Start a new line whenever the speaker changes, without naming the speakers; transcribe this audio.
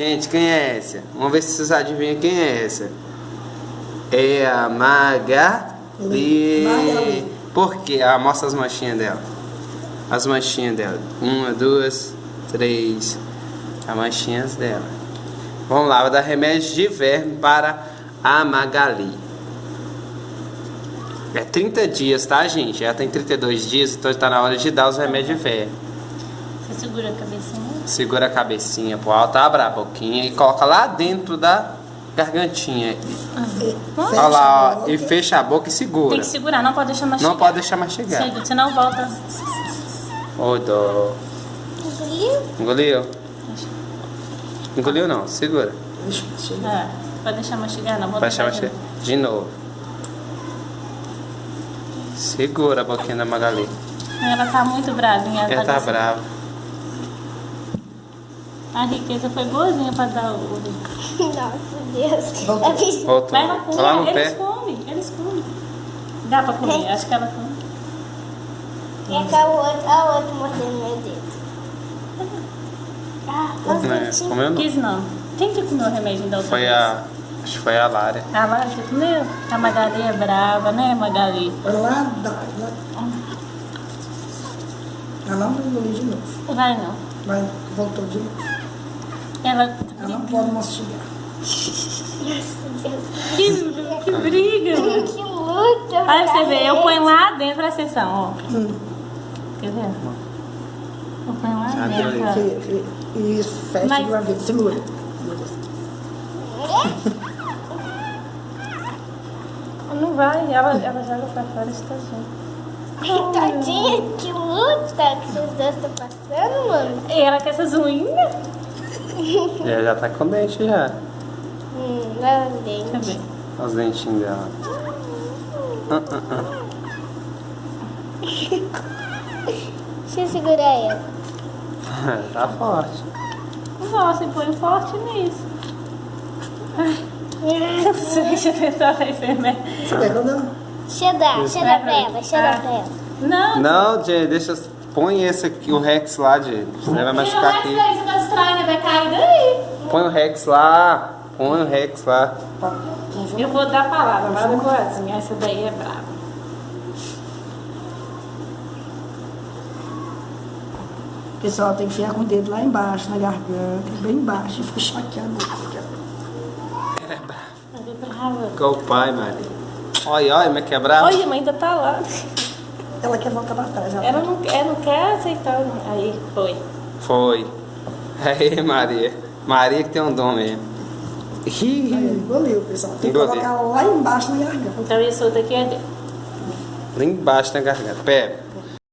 Gente, quem é essa? Vamos ver se vocês adivinham quem é essa. É a Magali.
Magali.
Por quê? Ah, mostra as manchinhas dela. As manchinhas dela. Uma, duas, três. As manchinhas dela. Vamos lá, vou dar remédio de verme para a Magali. É 30 dias, tá, gente? Ela tem 32 dias, então está na hora de dar os remédios de verme.
Segura a cabecinha.
Segura a cabecinha pro alto, abre a boquinha e coloca lá dentro da gargantinha. Olha lá, ó, e fecha a boca e segura.
Tem que segurar, não pode deixar mastigar.
Não pode deixar mastigar.
Chega, senão volta.
Ô, dó. Engoliu? Engoliu não, segura.
Deixa eu chegar.
É, pode deixar mastigar, não.
Vai deixar mastigar. De novo. Segura a boquinha da Magali.
Ela tá muito bravinha.
Ela tá
desse-
brava.
A riqueza foi boazinha pra dar o...
Nossa, Deus.
Voltou.
A bicha-
Voltou.
Vai lá comer,
Lá no
eles
pé.
comem, eles comem. Dá pra comer, acho que ela come.
E cá o outro, a outra mordendo meu dedo. Ah, os
Não é, comeu não.
Quis não. Quem que comeu o remédio da outra
Foi
vez?
a. Acho que foi a Lara.
A Lara que comeu? A Magali é brava, né, Magali?
Lá, dá. Lá. Ela não vai engolir de novo.
Vai não.
Vai, voltou de novo.
Ela...
Ela não pode mastigar.
Que, que briga!
Que luta.
Olha pra você ver, eu ponho lá dentro a sessão, ó.
Hum.
Quer ver? Eu ponho lá dentro.
Isso, fecha
Mas-
de uma vez. Segura.
Não vai, ela, ela joga pra fora esse tadinho.
Tadinha, que luta que vocês dois estão passando, mano.
E ela com essas unhas.
Ela já tá com dente já.
Hum, lá os dentes.
Deixa eu ver.
Olha os dentinhos dela. Ah, ah, ah.
Deixa eu segurar ela.
tá forte.
Nossa, e põe forte nisso. Ai, não sei, deixa eu tentar a enfermeira.
Você pegou não?
Deixa eu dar, deixa eu dar pra ela, deixa eu dar pra ela.
Não,
Não, Jay, deixa. Põe esse aqui, o Rex lá, Jay. Você vai machucar aqui.
daí, você tá distraindo, vai cair daí.
Põe o Rex lá. Põe o Rex lá.
Eu vou dar a palavra, vai coração. Essa daí é brava.
Pessoal, tem que enfiar com o dedo lá embaixo, na garganta, bem embaixo, e fica chateando. aqui.
Ela é brava.
Ela é brava.
Igual o pai, Maria. Olha, olha, mas que é brava.
Olha, mas ainda tá lá.
Ela quer voltar pra trás. Ela
Ela não, ela não quer aceitar. Aí, foi.
Foi. Aí, Maria. Maria que tem um dom mesmo. Ih,
Aí, engoliu, pessoal. Tem que
Engoliu.
colocar lá embaixo na garganta.
Então, isso daqui é dele.
Lá embaixo na garganta. Pera.